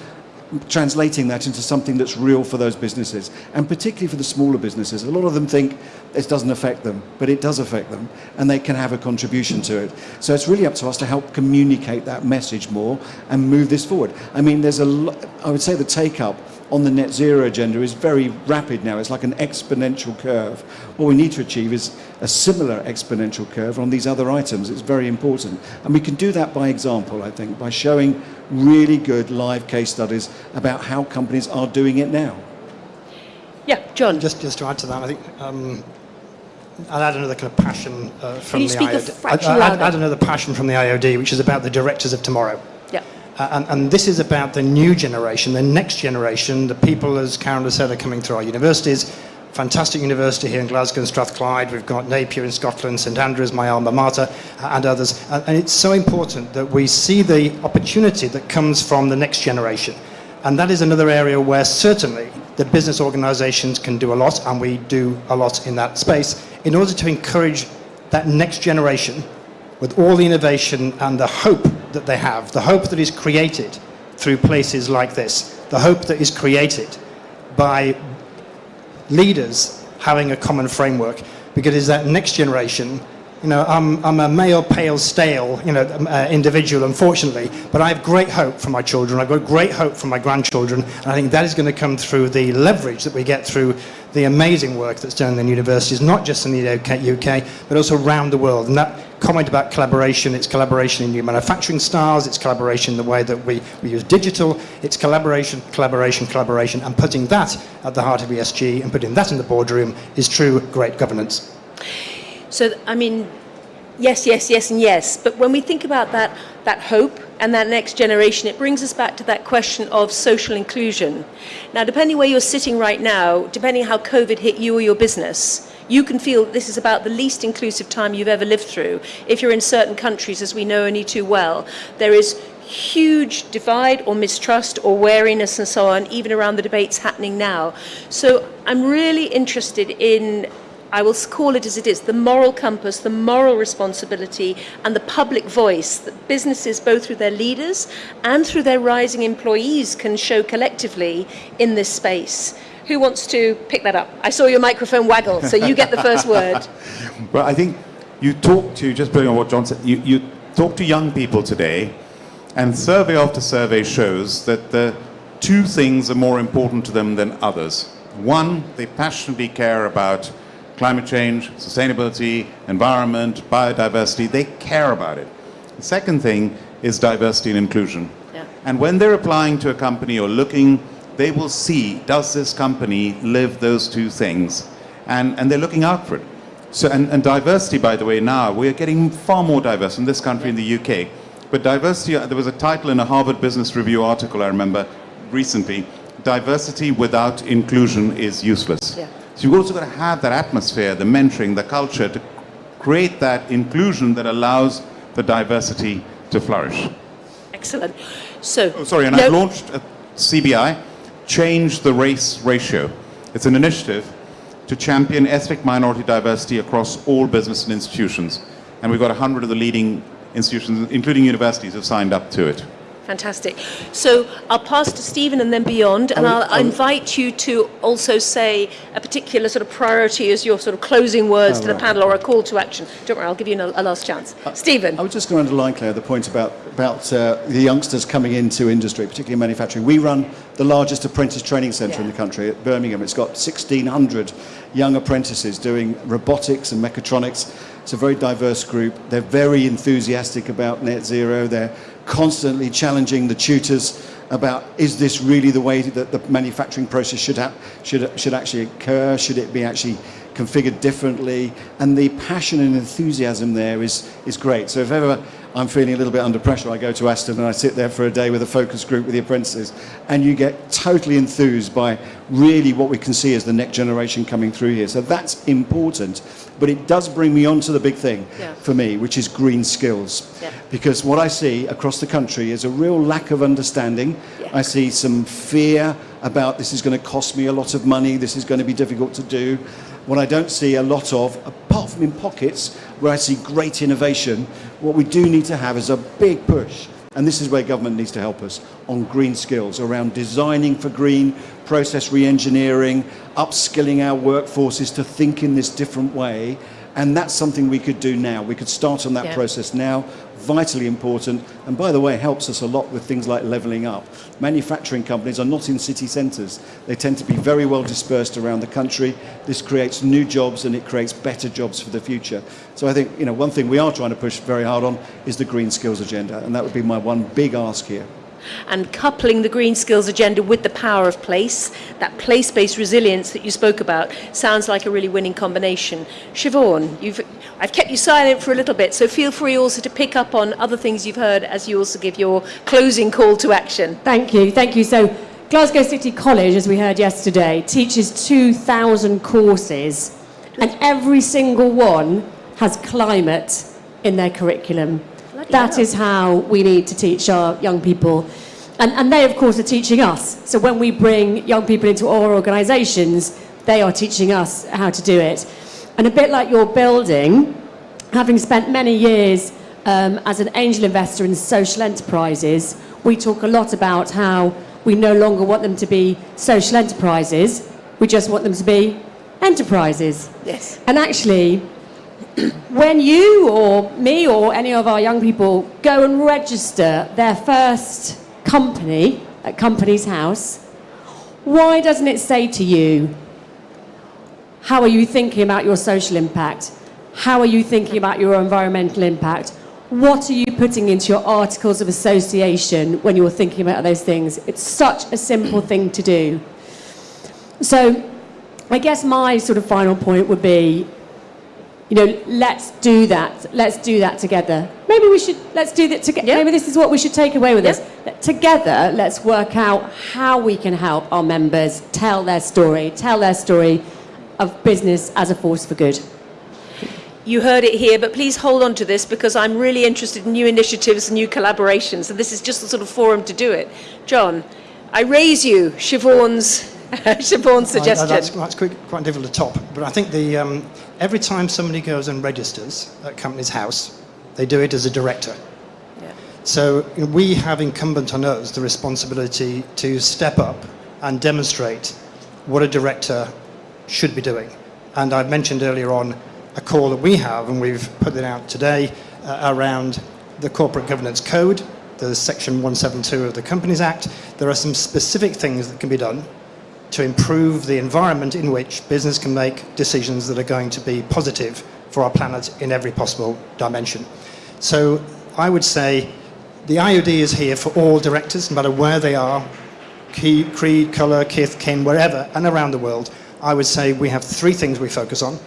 translating that into something that's real for those businesses, and particularly for the smaller businesses. A lot of them think it doesn't affect them, but it does affect them, and they can have a contribution to it. So it's really up to us to help communicate that message more and move this forward. I mean, there's a, I would say the take up on the net zero agenda is very rapid now. It's like an exponential curve. What we need to achieve is a similar exponential curve on these other items. It's very important. And we can do that by example, I think, by showing really good live case studies about how companies are doing it now. Yeah, John. Just, just to add to that, I think um, I'll add another kind of passion uh, from you the speak IOD. fraction I'd- I'd add another passion from the IOD, which is about the directors of tomorrow. Yeah. Uh, and, and this is about the new generation, the next generation, the people, as Karan has said, are coming through our universities. Fantastic university here in Glasgow and Strathclyde. We've got Napier in Scotland, St Andrews, my alma mater, uh, and others. And, and it's so important that we see the opportunity that comes from the next generation. And that is another area where certainly the business organizations can do a lot, and we do a lot in that space, in order to encourage that next generation with all the innovation and the hope that they have, the hope that is created through places like this, the hope that is created by leaders having a common framework, because it's that next generation You know, I'm, I'm a male, pale, stale, you know, um, uh, individual, unfortunately, but I have great hope for my children. I've got great hope for my grandchildren, and I think that is going to come through the leverage that we get through the amazing work that's done in universities, not just in the UK, but also around the world. And that comment about collaboration, it's collaboration in new manufacturing styles, it's collaboration in the way that we, we use digital, it's collaboration, collaboration, collaboration, and putting that at the heart of ESG and putting that in the boardroom is true great governance. So, I mean, yes, yes, yes, and yes. But when we think about that, that hope and that next generation, it brings us back to that question of social inclusion. Now, depending where you're sitting right now, depending how COVID hit you or your business, you can feel this is about the least inclusive time you've ever lived through. If you're in certain countries, as we know only too well, there is huge divide or mistrust or wariness and so on, even around the debates happening now. So I'm really interested in I will call it as it is, the moral compass, the moral responsibility, and the public voice that businesses, both through their leaders and through their rising employees, can show collectively in this space. Who wants to pick that up? I saw your microphone waggle, so you get the first word. Well, I think you talk to, just building on what John said, you, you talk to young people today, and survey after survey shows that the two things are more important to them than others. One, they passionately care about climate change, sustainability, environment, biodiversity, they care about it. The second thing is diversity and inclusion. Yeah. And when they're applying to a company or looking, they will see, does this company live those two things? And, and they're looking out for it. So, and, and diversity, by the way, now, we're getting far more diverse in this country, in the UK. But diversity, uh, there was a title in a Harvard Business Review article, I remember, recently, diversity without inclusion is useless. Yeah. So you've also got to have that atmosphere, the mentoring, the culture to create that inclusion that allows the diversity to flourish. Excellent. So, Oh, sorry, and no- I've launched a CBI, Change the Race Ratio. It's an initiative to champion ethnic minority diversity across all business and institutions. And we've got 100 of the leading institutions, including universities, have signed up to it. Fantastic. So I'll pass to Stephen and then beyond, and I'll, I'll invite you to also say a particular sort of priority as your sort of closing words to the right. panel or a call to action. Don't worry, I'll give you a, a last chance. Stephen. I was just going to underline, Claire, the point about, about uh, the youngsters coming into industry, particularly manufacturing. We run the largest apprentice training centre in the country at Birmingham. It's got 1,600 young apprentices doing robotics and mechatronics. It's a very diverse group. They're very enthusiastic about net zero. They're constantly challenging the tutors about is this really the way that the manufacturing process should, should, should actually occur? Should it be actually configured differently? And the passion and enthusiasm there is, is great. So if ever I'm feeling a little bit under pressure, I go to Aston and I sit there for a day with a focus group with the apprentices, and you get totally enthused by really what we can see as the next generation coming through here. So that's important, but it does bring me on to the big thing Yeah. for me, which is green skills. Yeah. Because what I see across the country is a real lack of understanding. Yeah. I see some fear about this is going to cost me a lot of money, this is going to be difficult to do. What I don't see a lot of, apart from in pockets where I see great innovation, what we do need to have is a big push. And this is where government needs to help us on green skills around designing for green, process re-engineering, upskilling our workforces to think in this different way. And that's something we could do now. We could start on that Yeah. process now, vitally important. And by the way, helps us a lot with things like levelling up. Manufacturing companies are not in city centres. They tend to be very well dispersed around the country. This creates new jobs and it creates better jobs for the future. So I think, you know, one thing we are trying to push very hard on is the green skills agenda. And that would be my one big ask here. And coupling the green skills agenda with the power of place, that place-based resilience that you spoke about, sounds like a really winning combination. Shevaun, I've kept you silent for a little bit, so feel free also to pick up on other things you've heard as you also give your closing call to action. Thank you, thank you. So, Glasgow City College, as we heard yesterday, teaches 2,000 courses, and every single one has climate in their curriculum. That is how we need to teach our young people. And, and they, of course, are teaching us. So when we bring young people into our organisations, they are teaching us how to do it. And a bit like your building, having spent many years um, as an angel investor in social enterprises, we talk a lot about how we no longer want them to be social enterprises, we just want them to be enterprises. Yes. And actually, when you or me or any of our young people go and register their first company at Companies House, why doesn't it say to you, how are you thinking about your social impact? How are you thinking about your environmental impact? What are you putting into your articles of association when you're thinking about those things? It's such a simple thing to do. So I guess my sort of final point would be, you know, let's do that. Let's do that together. Maybe we should, let's do that together. Yeah. Maybe this is what we should take away with Yeah. us. Together, let's work out how we can help our members tell their story, tell their story of business as a force for good. You heard it here, but please hold on to this because I'm really interested in new initiatives and new collaborations, and this is just the sort of forum to do it. John, I raise you Shevaun's, Shevaun's suggestion. that's that's quite, quite difficult to top. But I think the, um, every time somebody goes and registers at a Companies House, they do it as a director. Yeah. So you know, we have incumbent on us the responsibility to step up and demonstrate what a director should be doing. And I've mentioned earlier on a call that we have, and we've put it out today, uh, around the Corporate Governance Code, the Section 172 of the Companies Act. There are some specific things that can be done to improve the environment in which business can make decisions that are going to be positive for our planet in every possible dimension. So I would say the IOD is here for all directors, no matter where they are, creed, colour, kith, kin, wherever, and around the world. I would say we have three things we focus on.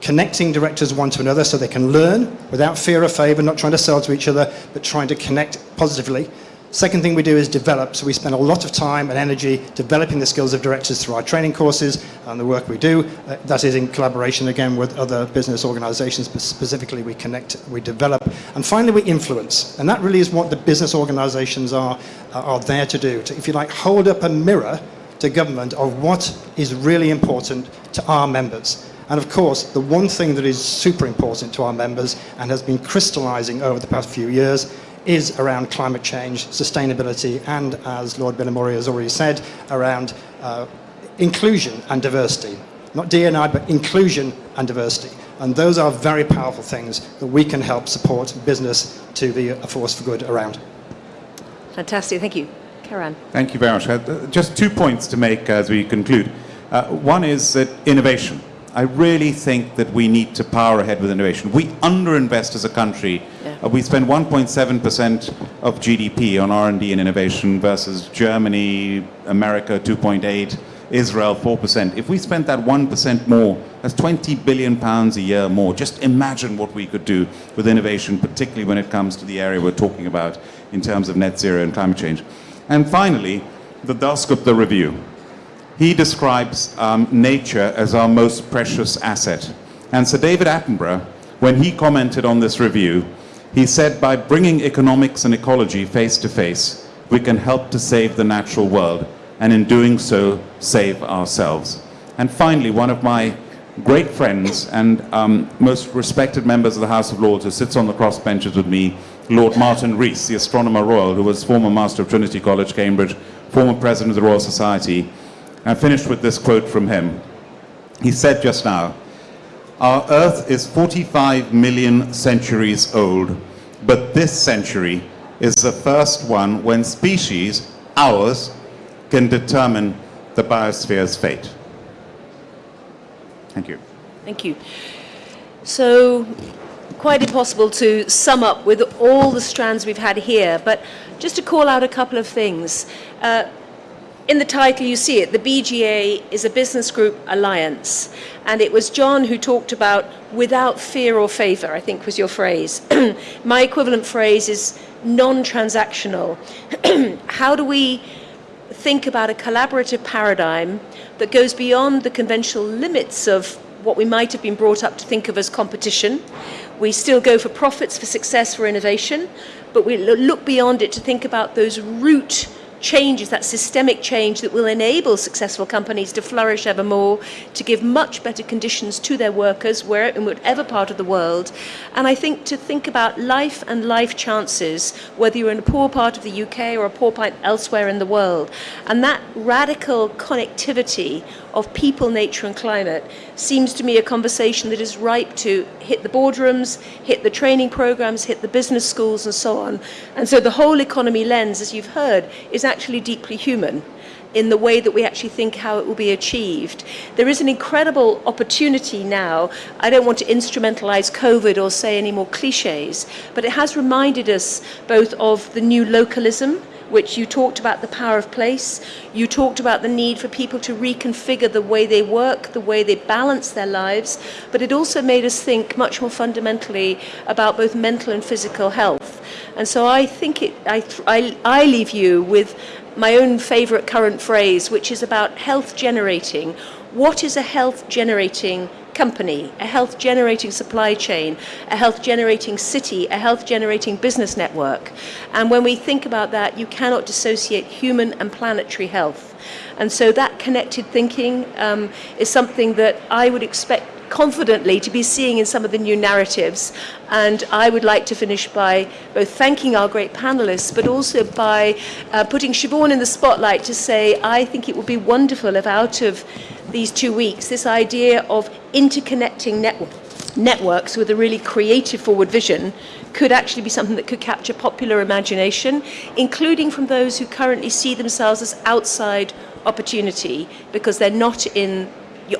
Connecting directors one to another so they can learn without fear or favour, not trying to sell to each other, but trying to connect positively. Second thing we do is develop. So we spend a lot of time and energy developing the skills of directors through our training courses and the work we do. Uh, that is in collaboration again with other business organizations, but specifically we connect, we develop. And finally we influence. And that really is what the business organizations are, are there to do. To, if you like, hold up a mirror to government of what is really important to our members. And of course, the one thing that is super important to our members and has been crystallizing over the past few years is around climate change, sustainability, and as Lord Bilimoria has already said, around uh, inclusion and diversity. Not D&I, but inclusion and diversity. And those are very powerful things that we can help support business to be a force for good around. Fantastic, thank you. Karan. Thank you very much. Uh, Just two points to make as we conclude. Uh, one is that innovation. I really think that we need to power ahead with innovation. We underinvest as a country. Yeah. Uh, we spend 1.7% of GDP on R&D and innovation versus Germany, America 2.8, Israel 4%. If we spent that 1% more, that's 20 billion pounds a year more. Just imagine what we could do with innovation, particularly when it comes to the area we're talking about in terms of net zero and climate change. And finally, the Dasgupta review. He describes um, nature as our most precious asset. And Sir David Attenborough, when he commented on this review, he said by bringing economics and ecology face to face, we can help to save the natural world, and in doing so, save ourselves. And finally, one of my great friends and um, most respected members of the House of Lords who sits on the crossbenches with me, Lord Martin Rees, the Astronomer Royal, who was former Master of Trinity College, Cambridge, former President of the Royal Society. I finished with this quote from him. He said just now, Our Earth is 45 million centuries old, but this century is the first one when species, ours, can determine the biosphere's fate. Thank you. Thank you. So, quite impossible to sum up with all the strands we've had here, but just to call out a couple of things. Uh, in the title, you see it, the BGA is a business group alliance. And it was John who talked about without fear or favor, I think was your phrase. My equivalent phrase is non transactional. How do we think about a collaborative paradigm that goes beyond the conventional limits of what we might have been brought up to think of as competition. We still go for profits, for success, for innovation, but we look beyond it to think about those root changes, that systemic change that will enable successful companies to flourish ever more, to give much better conditions to their workers where, in whatever part of the world. And I think to think about life and life chances, whether you're in a poor part of the UK or a poor part elsewhere in the world. And that radical connectivity of people, nature and climate seems to me a conversation that is ripe to hit the boardrooms, hit the training programs, hit the business schools and so on. And so the whole economy lens, as you've heard, is actually deeply human in the way that we actually think how it will be achieved. There is an incredible opportunity now. I don't want to instrumentalize COVID or say any more cliches, but it has reminded us both of the new localism, which you talked about the power of place. You talked about the need for people to reconfigure the way they work, the way they balance their lives, but it also made us think much more fundamentally about both mental and physical health. And so I think it, I, I, I leave you with my own favourite current phrase, which is about health generating. What is a health generating company, a health generating supply chain, a health generating city, a health generating business network? And when we think about that, you cannot dissociate human and planetary health. And so that connected thinking um, is something that I would expect confidently to be seeing in some of the new narratives. And I would like to finish by both thanking our great panelists, but also by uh, putting Shevaun in the spotlight to say, I think it would be wonderful if out of these two weeks, this idea of interconnecting network, networks with a really creative forward vision could actually be something that could capture popular imagination, including from those who currently see themselves as outside opportunity because they're not in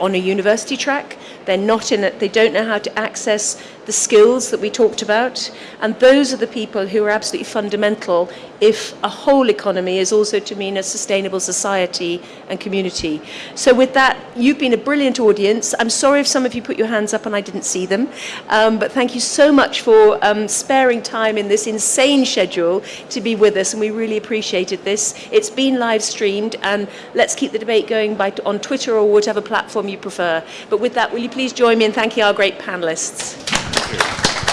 on a university track. They're not in it. They don't know how to access the skills that we talked about. And those are the people who are absolutely fundamental if a whole economy is also to mean a sustainable society and community. So with that, you've been a brilliant audience. I'm sorry if some of you put your hands up and I didn't see them. Um, but thank you so much for um, sparing time in this insane schedule to be with us. And we really appreciated this. It's been live streamed and let's keep the debate going by, on Twitter or whatever platform you prefer. But with that, will you please join me in thanking our great panelists. On to